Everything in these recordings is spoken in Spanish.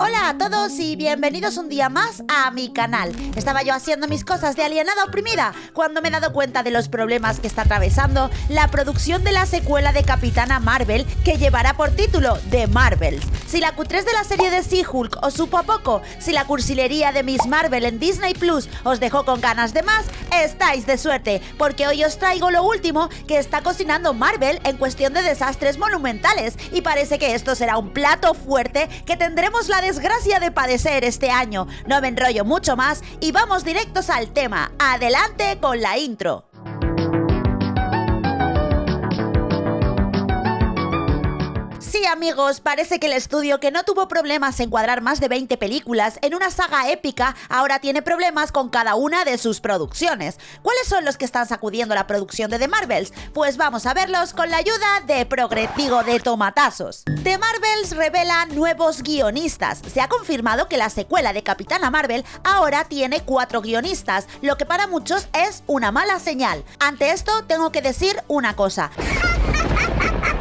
Hola a todos y bienvenidos un día más a mi canal. Estaba yo haciendo mis cosas de alienada oprimida cuando me he dado cuenta de los problemas que está atravesando la producción de la secuela de Capitana Marvel que llevará por título The Marvels. Si la Q3 de la serie de She-Hulk os supo a poco, si la cursilería de Miss Marvel en Disney Plus os dejó con ganas de más, estáis de suerte, porque hoy os traigo lo último que está cocinando Marvel en cuestión de desastres monumentales y parece que esto será un plato fuerte que tendremos la desgracia de padecer este año. No me enrollo mucho más y vamos directos al tema. Adelante con la intro. Amigos, parece que el estudio que no tuvo problemas en cuadrar más de 20 películas en una saga épica ahora tiene problemas con cada una de sus producciones. ¿Cuáles son los que están sacudiendo la producción de The Marvels? Pues vamos a verlos con la ayuda de Progretigo de Tomatazos. The Marvels revela nuevos guionistas. Se ha confirmado que la secuela de Capitana Marvel ahora tiene cuatro guionistas, lo que para muchos es una mala señal. Ante esto tengo que decir una cosa.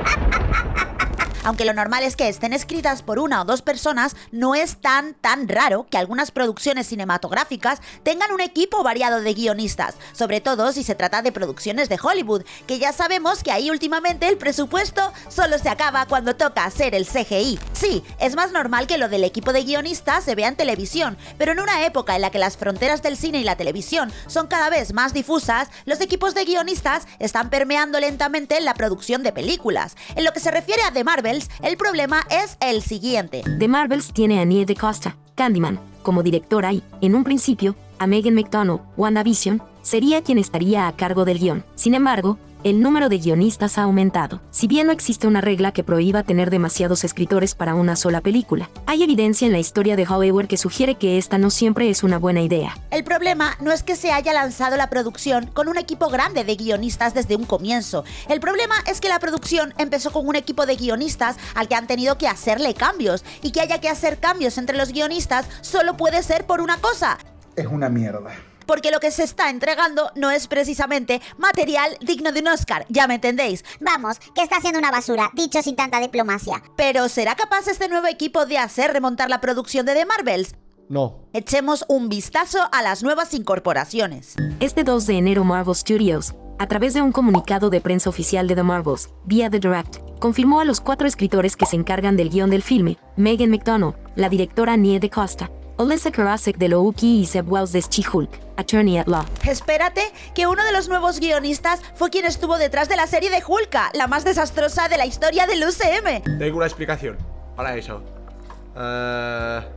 Aunque lo normal es que estén escritas por una o dos personas, no es tan tan raro que algunas producciones cinematográficas tengan un equipo variado de guionistas, sobre todo si se trata de producciones de Hollywood, que ya sabemos que ahí últimamente el presupuesto solo se acaba cuando toca hacer el CGI. Sí, es más normal que lo del equipo de guionistas se vea en televisión, pero en una época en la que las fronteras del cine y la televisión son cada vez más difusas, los equipos de guionistas están permeando lentamente en la producción de películas. En lo que se refiere a The Marvel, el problema es el siguiente. The Marvels tiene a Nie de Costa, Candyman, como directora y, en un principio, a Megan McDonough, WandaVision, sería quien estaría a cargo del guion. Sin embargo, el número de guionistas ha aumentado. Si bien no existe una regla que prohíba tener demasiados escritores para una sola película, hay evidencia en la historia de Hollywood que sugiere que esta no siempre es una buena idea. El problema no es que se haya lanzado la producción con un equipo grande de guionistas desde un comienzo. El problema es que la producción empezó con un equipo de guionistas al que han tenido que hacerle cambios y que haya que hacer cambios entre los guionistas solo puede ser por una cosa. Es una mierda porque lo que se está entregando no es precisamente material digno de un Oscar, ya me entendéis. Vamos, que está haciendo una basura, dicho sin tanta diplomacia. Pero ¿será capaz este nuevo equipo de hacer remontar la producción de The Marvels? No. Echemos un vistazo a las nuevas incorporaciones. Este 2 de enero Marvel Studios, a través de un comunicado de prensa oficial de The Marvels, vía The Direct, confirmó a los cuatro escritores que se encargan del guion del filme, Megan McDonough, la directora Nie de Costa, Olesa Karasek de Loki y Seb Wells de She-Hulk, Attorney at Law. Espérate, que uno de los nuevos guionistas fue quien estuvo detrás de la serie de Hulka, la más desastrosa de la historia del UCM. Tengo una explicación para eso. Uh...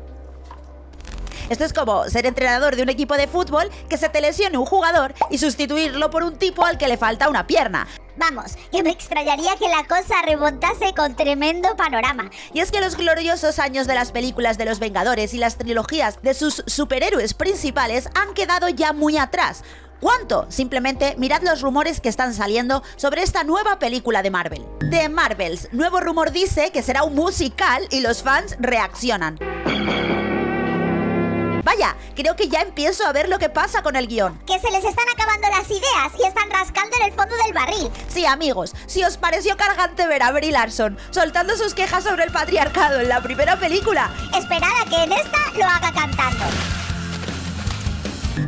Esto es como ser entrenador de un equipo de fútbol que se te lesione un jugador y sustituirlo por un tipo al que le falta una pierna. Vamos, que me extrañaría que la cosa remontase con tremendo panorama. Y es que los gloriosos años de las películas de los Vengadores y las trilogías de sus superhéroes principales han quedado ya muy atrás. ¿Cuánto? Simplemente mirad los rumores que están saliendo sobre esta nueva película de Marvel. The Marvels, nuevo rumor dice que será un musical y los fans reaccionan. Vaya, creo que ya empiezo a ver lo que pasa con el guion. Que se les están acabando las ideas y están rascando en el fondo del barril. Sí, amigos, si os pareció cargante ver a Brie Larson soltando sus quejas sobre el patriarcado en la primera película, esperad a que en esta lo haga cantando.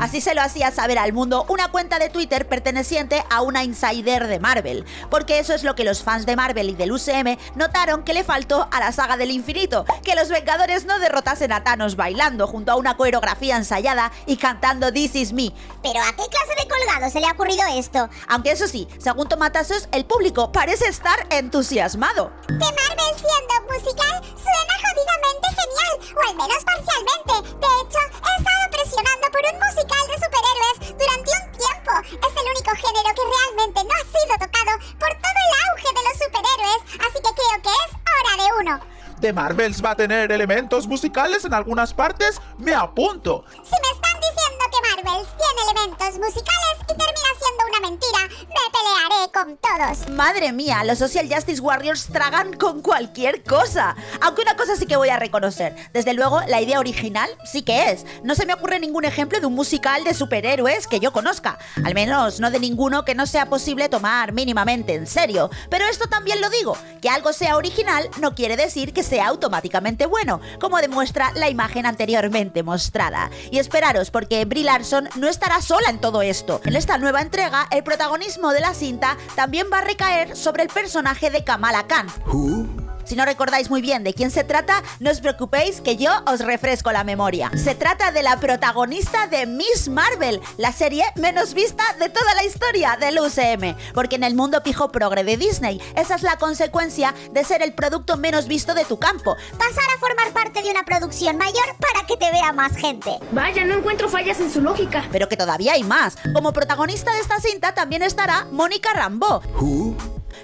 Así se lo hacía saber al mundo una cuenta de Twitter perteneciente a una insider de Marvel, porque eso es lo que los fans de Marvel y del UCM notaron que le faltó a la saga del infinito, que los Vengadores no derrotasen a Thanos bailando junto a una coreografía ensayada y cantando This Is Me. ¿Pero a qué clase de colgado se le ha ocurrido esto? Aunque eso sí, según Tomatazos, el público parece estar entusiasmado. ¿De Marvel siendo musical suena jodidamente genial, o al menos parcialmente. De hecho, he estado por un musical de superhéroes durante un tiempo. Es el único género que realmente no ha sido tocado por todo el auge de los superhéroes, así que creo que es hora de uno. ¿De Marvels va a tener elementos musicales en algunas partes? ¡Me apunto! Si Madre mía, los Social Justice Warriors tragan con cualquier cosa. Aunque una cosa sí que voy a reconocer. Desde luego, la idea original sí que es. No se me ocurre ningún ejemplo de un musical de superhéroes que yo conozca. Al menos no de ninguno que no sea posible tomar mínimamente en serio. Pero esto también lo digo, que algo sea original no quiere decir que sea automáticamente bueno, como demuestra la imagen anteriormente mostrada. Y esperaros, porque Brie Larson no estará sola en todo esto. En esta nueva entrega, el protagonismo de la cinta también va a recaer sobre el personaje de Kamala Khan. Si no recordáis muy bien de quién se trata, no os preocupéis que yo os refresco la memoria. Se trata de la protagonista de Miss Marvel, la serie menos vista de toda la historia del UCM, porque en el mundo pijo progre de Disney, esa es la consecuencia de ser el producto menos visto de tu campo. Pasar a formar parte de una producción mayor para que te vea más gente. Vaya, no encuentro fallas en su lógica. Pero que todavía hay más. Como protagonista de esta cinta también estará Mónica Rambeau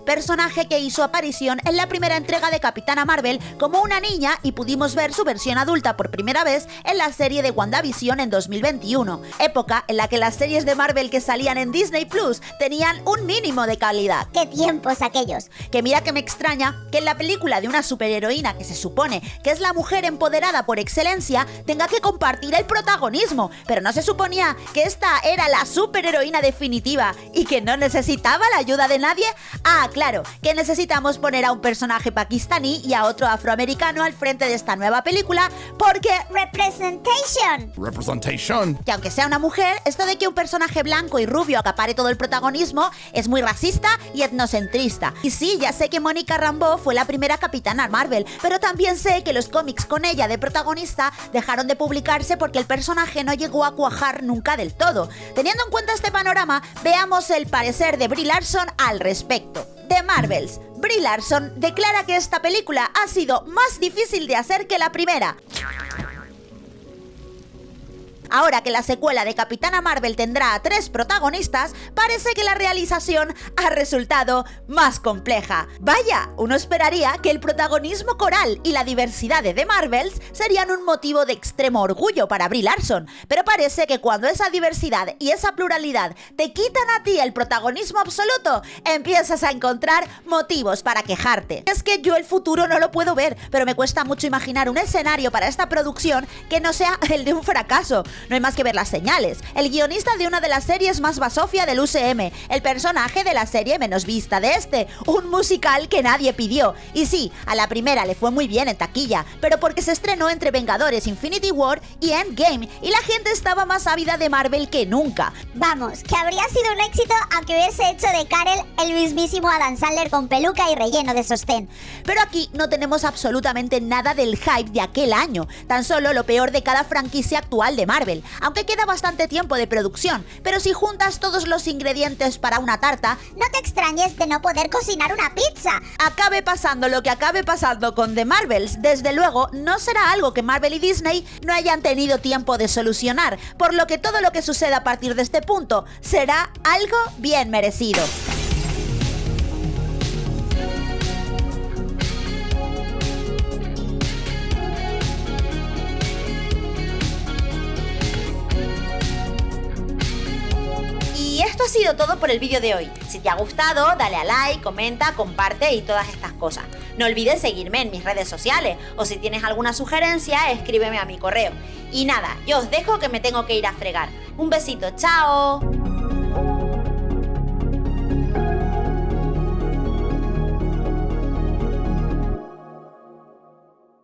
personaje que hizo aparición en la primera entrega de Capitana Marvel como una niña y pudimos ver su versión adulta por primera vez en la serie de WandaVision en 2021, época en la que las series de Marvel que salían en Disney Plus tenían un mínimo de calidad. ¡Qué tiempos aquellos! Que mira que me extraña que en la película de una superheroína que se supone que es la mujer empoderada por excelencia tenga que compartir el protagonismo, pero no se suponía que esta era la superheroína definitiva y que no necesitaba la ayuda de nadie. Ah, claro, que necesitamos poner a un personaje pakistaní y a otro afroamericano al frente de esta nueva película porque... Representation. Representation. Que aunque sea una mujer, esto de que un personaje blanco y rubio acapare todo el protagonismo es muy racista y etnocentrista. Y sí, ya sé que Mónica Rambeau fue la primera capitana Marvel, pero también sé que los cómics con ella de protagonista dejaron de publicarse porque el personaje no llegó a cuajar nunca del todo. Teniendo en cuenta este panorama, veamos el parecer de Brie Larson al respecto de Marvels. Brie Larson declara que esta película ha sido más difícil de hacer que la primera. Ahora que la secuela de Capitana Marvel tendrá a tres protagonistas, parece que la realización ha resultado más compleja. Vaya, uno esperaría que el protagonismo coral y la diversidad de The Marvels serían un motivo de extremo orgullo para Brie Larson, pero parece que cuando esa diversidad y esa pluralidad te quitan a ti el protagonismo absoluto, empiezas a encontrar motivos para quejarte. Es que yo el futuro no lo puedo ver, pero me cuesta mucho imaginar un escenario para esta producción que no sea el de un fracaso. No hay más que ver las señales. El guionista de una de las series más basofia del UCM, el personaje de la serie menos vista de este, un musical que nadie pidió. Y sí, a la primera le fue muy bien en taquilla, pero porque se estrenó entre Vengadores Infinity War y Endgame, y la gente estaba más ávida de Marvel que nunca. Vamos, que habría sido un éxito aunque hubiese hecho de Karel el mismísimo Adam Sandler con peluca y relleno de sostén. Pero aquí no tenemos absolutamente nada del hype de aquel año, tan solo lo peor de cada franquicia actual de Marvel aunque queda bastante tiempo de producción, pero si juntas todos los ingredientes para una tarta, no te extrañes de no poder cocinar una pizza. Acabe pasando lo que acabe pasando con The Marvels, desde luego no será algo que Marvel y Disney no hayan tenido tiempo de solucionar, por lo que todo lo que suceda a partir de este punto será algo bien merecido. Todo por el vídeo de hoy. Si te ha gustado, dale a like, comenta, comparte y todas estas cosas. No olvides seguirme en mis redes sociales o si tienes alguna sugerencia, escríbeme a mi correo. Y nada, yo os dejo que me tengo que ir a fregar. Un besito, chao.